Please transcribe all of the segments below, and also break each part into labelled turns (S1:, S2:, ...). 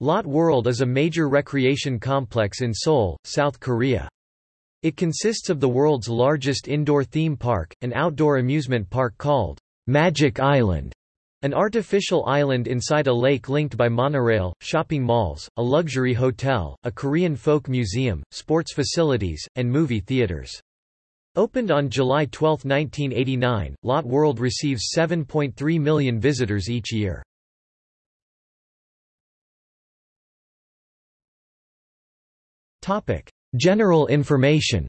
S1: Lotte World is a major recreation complex in Seoul, South Korea. It consists of the world's largest indoor theme park, an outdoor amusement park called Magic Island, an artificial island inside a lake linked by monorail, shopping malls, a luxury hotel, a Korean folk museum, sports facilities, and movie theaters. Opened on July 12, 1989, Lotte World receives 7.3 million visitors each year. General information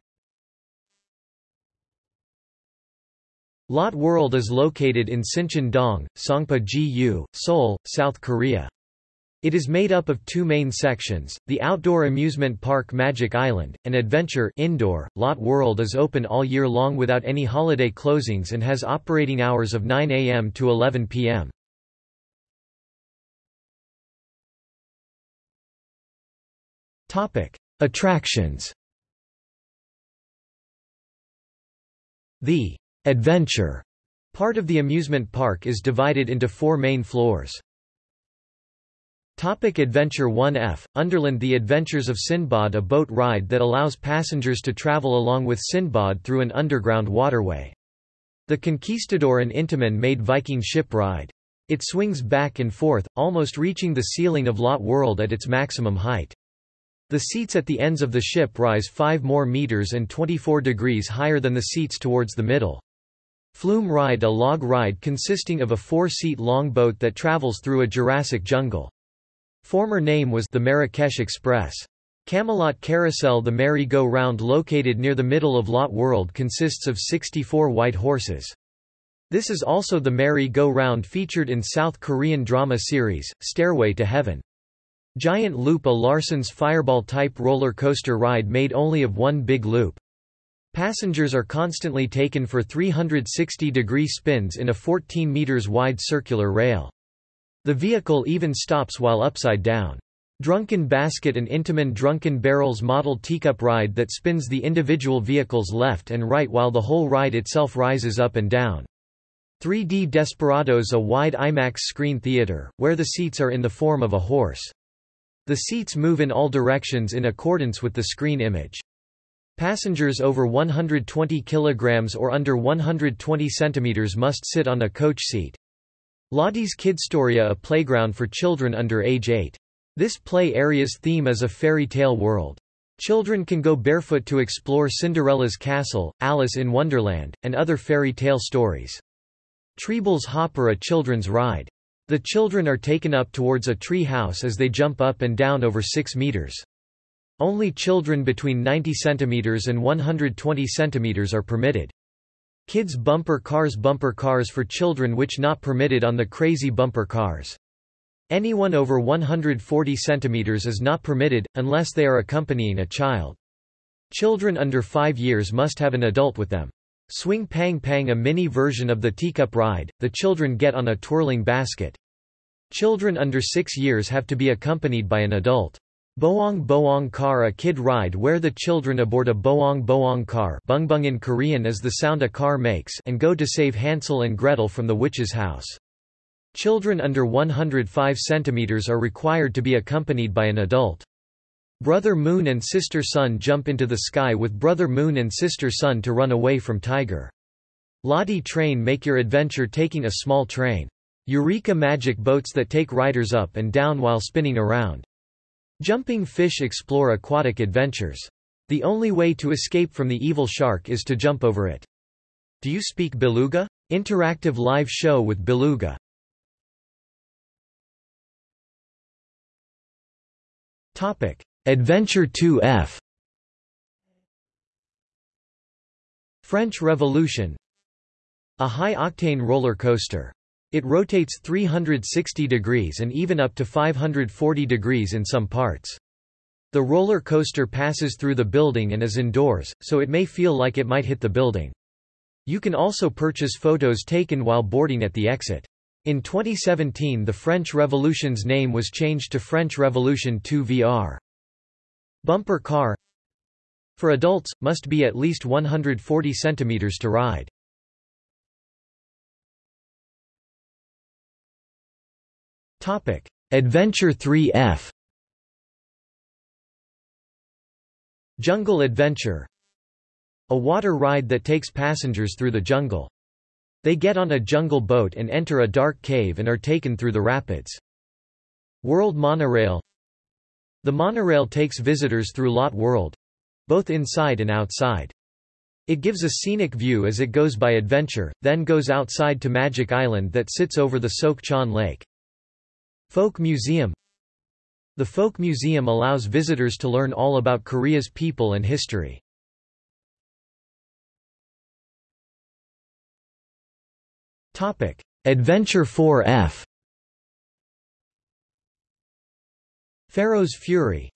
S1: Lotte World is located in Sincheon-dong, Songpa-gu, Seoul, South Korea. It is made up of two main sections, the outdoor amusement park Magic Island, and adventure indoor. Lotte World is open all year long without any holiday closings and has operating hours of 9 a.m. to 11 p.m. Attractions The adventure part of the amusement park is divided into four main floors. Topic Adventure 1F, Underland The Adventures of Sinbad a boat ride that allows passengers to travel along with Sinbad through an underground waterway. The Conquistador and Intamin made Viking ship ride. It swings back and forth, almost reaching the ceiling of Lotte World at its maximum height. The seats at the ends of the ship rise 5 more meters and 24 degrees higher than the seats towards the middle. Flume Ride a log ride consisting of a four-seat long boat that travels through a Jurassic jungle. Former name was the Marrakesh Express. Camelot Carousel The merry-go-round located near the middle of Lotte World consists of 64 white horses. This is also the merry-go-round featured in South Korean drama series, Stairway to Heaven. Giant Loop a Larson's Fireball-type roller coaster ride made only of one big loop. Passengers are constantly taken for 360-degree spins in a 14 meters wide circular rail. The vehicle even stops while upside down. Drunken Basket and Intamin Drunken Barrels model teacup ride that spins the individual vehicles left and right while the whole ride itself rises up and down. 3D Desperados a wide IMAX screen theater, where the seats are in the form of a horse. The seats move in all directions in accordance with the screen image. Passengers over 120 kg or under 120 cm must sit on a coach seat. Lottie's Kidstoria a playground for children under age 8. This play area's theme is a fairy tale world. Children can go barefoot to explore Cinderella's castle, Alice in Wonderland, and other fairy tale stories. Treeble's Hopper a children's ride. The children are taken up towards a tree house as they jump up and down over 6 meters. Only children between 90 cm and 120 cm are permitted. Kids bumper cars Bumper cars for children which not permitted on the crazy bumper cars. Anyone over 140 cm is not permitted, unless they are accompanying a child. Children under 5 years must have an adult with them. Swing Pang Pang a mini version of the teacup ride, the children get on a twirling basket. Children under 6 years have to be accompanied by an adult. Boong Boong car a kid ride where the children aboard a Boong Boong car bungbung in Korean is the sound a car makes and go to save Hansel and Gretel from the witch's house. Children under 105 cm are required to be accompanied by an adult. Brother Moon and Sister Sun jump into the sky with Brother Moon and Sister Sun to run away from Tiger. Lottie Train make your adventure taking a small train. Eureka Magic boats that take riders up and down while spinning around. Jumping fish explore aquatic adventures. The only way to escape from the evil shark is to jump over it. Do you speak Beluga? Interactive live show with Beluga. Topic: Adventure 2F French Revolution A high-octane roller coaster. It rotates 360 degrees and even up to 540 degrees in some parts. The roller coaster passes through the building and is indoors, so it may feel like it might hit the building. You can also purchase photos taken while boarding at the exit. In 2017 the French Revolution's name was changed to French Revolution 2 VR. Bumper car For adults, must be at least 140 centimeters to ride. Topic. Adventure 3F Jungle Adventure A water ride that takes passengers through the jungle. They get on a jungle boat and enter a dark cave and are taken through the rapids. World Monorail the monorail takes visitors through Lotte World—both inside and outside. It gives a scenic view as it goes by adventure, then goes outside to Magic Island that sits over the Seokchon Lake. Folk Museum The Folk Museum allows visitors to learn all about Korea's people and history. Adventure 4F Pharaoh's Fury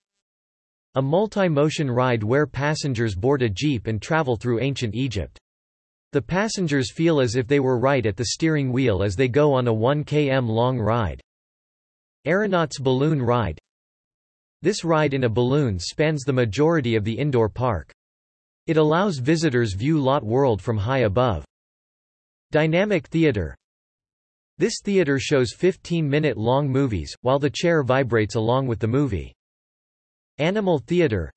S1: A multi-motion ride where passengers board a jeep and travel through ancient Egypt. The passengers feel as if they were right at the steering wheel as they go on a 1 km long ride. Aeronauts Balloon Ride This ride in a balloon spans the majority of the indoor park. It allows visitors view Lotte World from high above. Dynamic theater This theater shows 15-minute long movies, while the chair vibrates along with the movie. Animal theater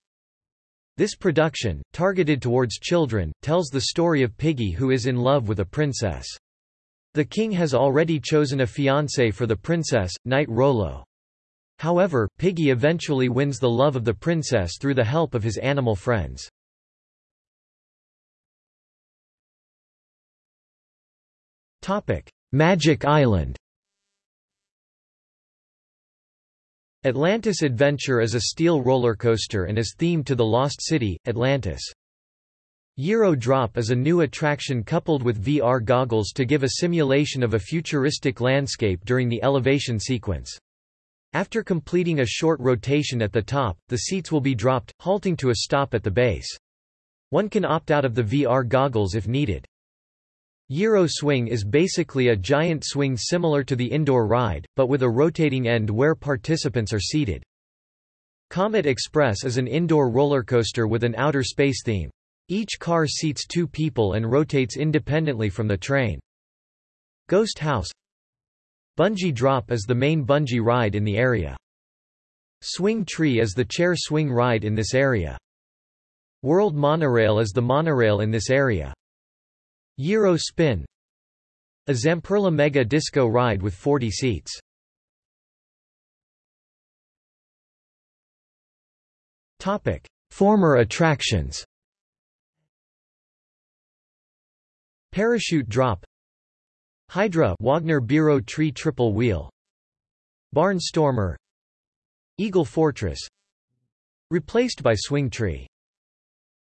S1: This production, targeted towards children, tells the story of Piggy who is in love with a princess. The king has already chosen a fiancé for the princess, Knight Rolo. However, Piggy eventually wins the love of the princess through the help of his animal friends. Magic Island Atlantis Adventure is a steel roller coaster and is themed to the Lost City, Atlantis. Gyro Drop is a new attraction coupled with VR goggles to give a simulation of a futuristic landscape during the elevation sequence. After completing a short rotation at the top, the seats will be dropped, halting to a stop at the base. One can opt out of the VR goggles if needed. Gyro Swing is basically a giant swing similar to the indoor ride, but with a rotating end where participants are seated. Comet Express is an indoor roller coaster with an outer space theme. Each car seats two people and rotates independently from the train. Ghost House Bungee Drop is the main bungee ride in the area. Swing Tree is the chair swing ride in this area. World Monorail is the monorail in this area. Gyro Spin. A Zamperla Mega Disco ride with 40 seats. Topic: Former attractions. Parachute Drop. Hydra Wagner Biro Tree Triple Wheel. Barnstormer. Eagle Fortress. Replaced by Swing Tree.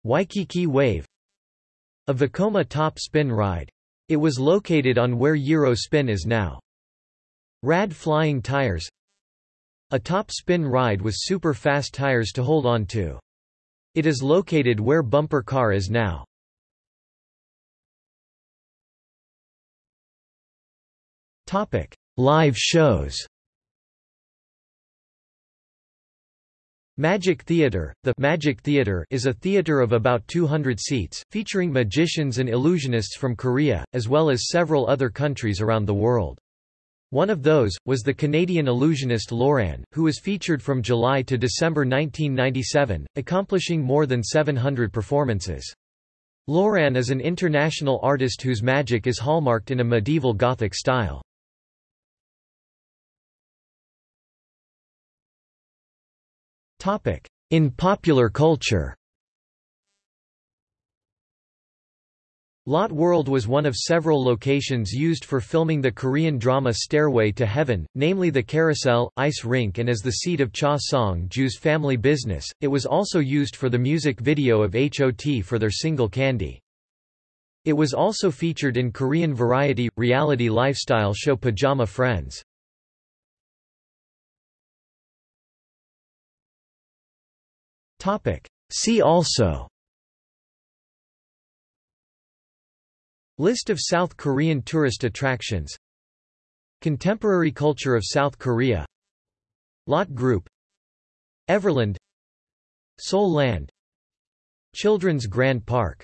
S1: Waikiki Wave a Vekoma top spin ride. It was located on where Gyro Spin is now. Rad Flying Tires A top spin ride with super fast tires to hold on to. It is located where Bumper Car is now. Topic: Live shows Magic Theatre The Magic Theatre is a theatre of about 200 seats, featuring magicians and illusionists from Korea, as well as several other countries around the world. One of those, was the Canadian illusionist Loran, who was featured from July to December 1997, accomplishing more than 700 performances. Loran is an international artist whose magic is hallmarked in a medieval Gothic style. In popular culture Lotte World was one of several locations used for filming the Korean drama Stairway to Heaven, namely the Carousel, Ice Rink and as the seat of Cha Song-ju's family business, it was also used for the music video of HOT for their single Candy. It was also featured in Korean variety, reality lifestyle show Pajama Friends. See also. List of South Korean tourist attractions. Contemporary culture of South Korea. Lotte Group. Everland. Seoul Land. Children's Grand Park